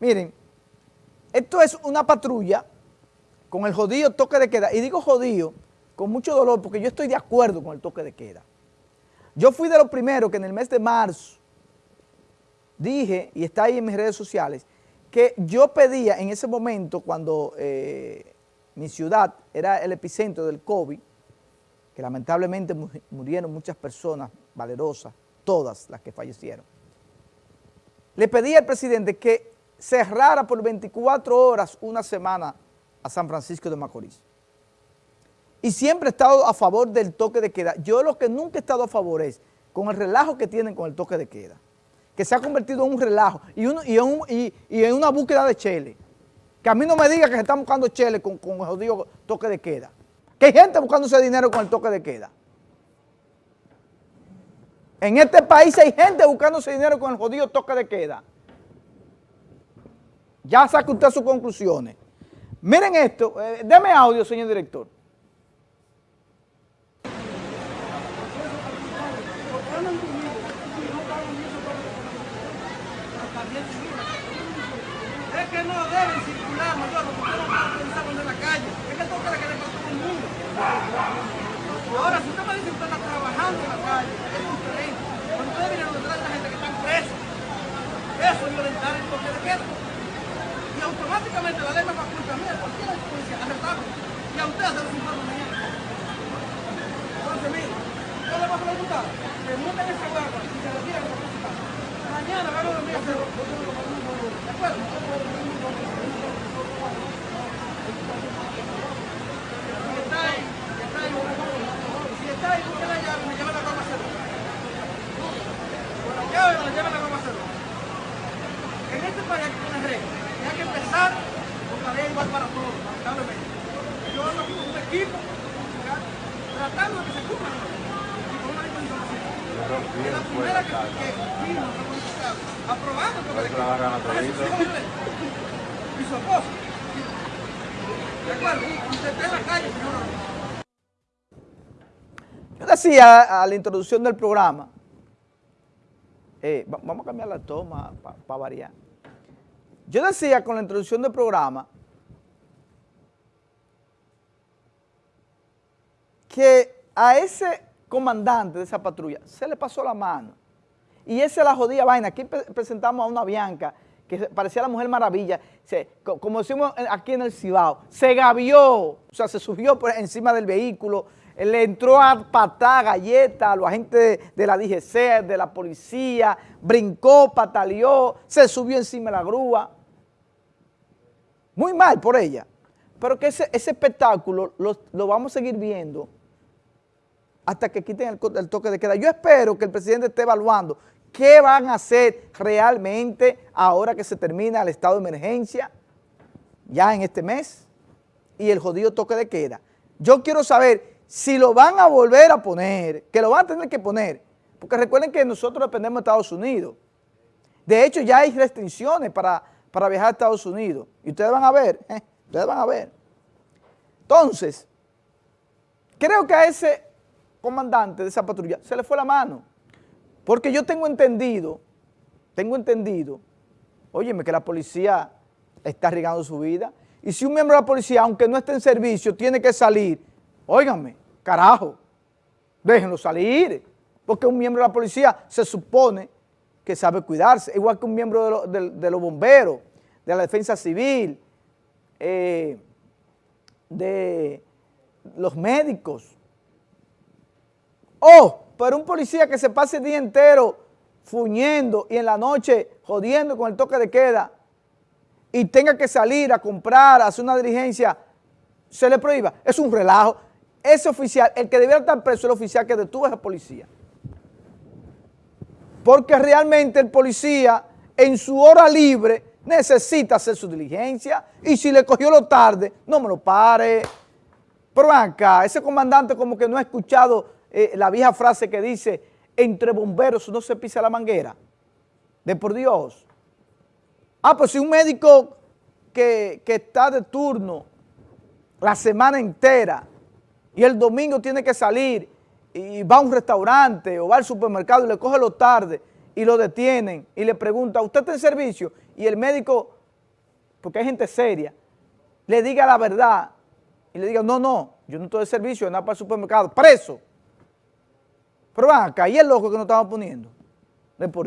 Miren, esto es una patrulla con el jodido toque de queda. Y digo jodido con mucho dolor porque yo estoy de acuerdo con el toque de queda. Yo fui de los primeros que en el mes de marzo dije, y está ahí en mis redes sociales, que yo pedía en ese momento cuando eh, mi ciudad era el epicentro del COVID, que lamentablemente murieron muchas personas valerosas, todas las que fallecieron, le pedí al presidente que cerrara por 24 horas una semana a San Francisco de Macorís. Y siempre he estado a favor del toque de queda. Yo lo que nunca he estado a favor es con el relajo que tienen con el toque de queda, que se ha convertido en un relajo y, en, una búsqueda de chele. Que a mí no me diga que se están buscando chele con, con el jodido toque de queda. Que hay gente buscándose dinero con el toque de queda. En este país hay gente buscándose dinero con el jodido toque de queda. Ya saque usted sus conclusiones. Miren esto, eh, deme audio, señor director. Es que no deben circular, mayor, porque no van a en la calle. Es que toca que le para todo el mundo. Ahora, si usted me dice que usted está trabajando en la calle, es diferente. Cuando usted viene a la gente que está presa, eso es violentar el toque de queda y automáticamente la ley me faculta a mí, a cualquier policía, arrestarlo. Y a usted hacer los informes mañana. Entonces, mire, yo le voy a preguntar, que monten esa guagua y se retiren de la Mañana van a dormir a hacerlo. ¿De. En este país hay que poner reglas hay que empezar con la ley igual para todos, lamentablemente. Yo hablo con un equipo tratando de que se cumpla y con una. Es la primera que, vimos aprobando con el equipo. Y su esposo. ¿De acuerdo? Se está en la calle, señor. Yo decía a la introducción del programa, eh, vamos a cambiar la toma para pa variar. Yo decía con la introducción del programa que a ese comandante de esa patrulla se le pasó la mano. Y esa es la jodida vaina. Aquí presentamos a una Bianca que parecía la Mujer Maravilla, como decimos aquí en el Cibao, se gavió, o sea, se subió por encima del vehículo, le entró a patar galleta a los agentes de, la DGC, de la policía, brincó, pataleó, se subió encima de la grúa. Muy mal por ella. Pero que ese, espectáculo lo, vamos a seguir viendo hasta que quiten el, toque de queda. Yo espero que el presidente esté evaluando qué van a hacer realmente ahora que se termina el estado de emergencia, ya en este mes, y el jodido toque de queda. Yo quiero saber si lo van a volver a poner, que lo van a tener que poner, porque recuerden que nosotros dependemos de Estados Unidos. De hecho, ya hay restricciones para para viajar a Estados Unidos. Y ustedes van a ver, ¿eh? ustedes van a ver. Entonces, creo que a ese comandante de esa patrulla se le fue la mano. Porque yo tengo entendido, tengo entendido, óyeme, que la policía está arriesgando su vida. Y si un miembro de la policía, aunque no esté en servicio, tiene que salir, óiganme, carajo, déjenlo salir. Porque un miembro de la policía se supone que sabe cuidarse, igual que un miembro de, los bomberos, de la defensa civil, eh, de los médicos. O, pero un policía que se pase el día entero fuñendo y en la noche jodiendo con el toque de queda y tenga que salir a comprar, a hacer una diligencia, se le prohíba. Es un relajo. Ese oficial, el que debiera estar preso es el oficial que detuvo a esa policía porque realmente el policía en su hora libre necesita hacer su diligencia y si le cogió lo tarde, no me lo pare. Pero acá, ese comandante como que no ha escuchado eh, la vieja frase que dice, entre bomberos no se pisa la manguera. De por Dios. Ah, pues si un médico que, que está de turno la semana entera y el domingo tiene que salir y va a un restaurante o va al supermercado y le coge lo tarde y lo detienen y le pregunta, ¿usted está en servicio? Y el médico porque hay gente seria, le diga la verdad y le diga, no, no, yo no estoy de servicio, nada para el supermercado, preso. Pero van acá, ¿y el loco que nos estamos poniendo? De por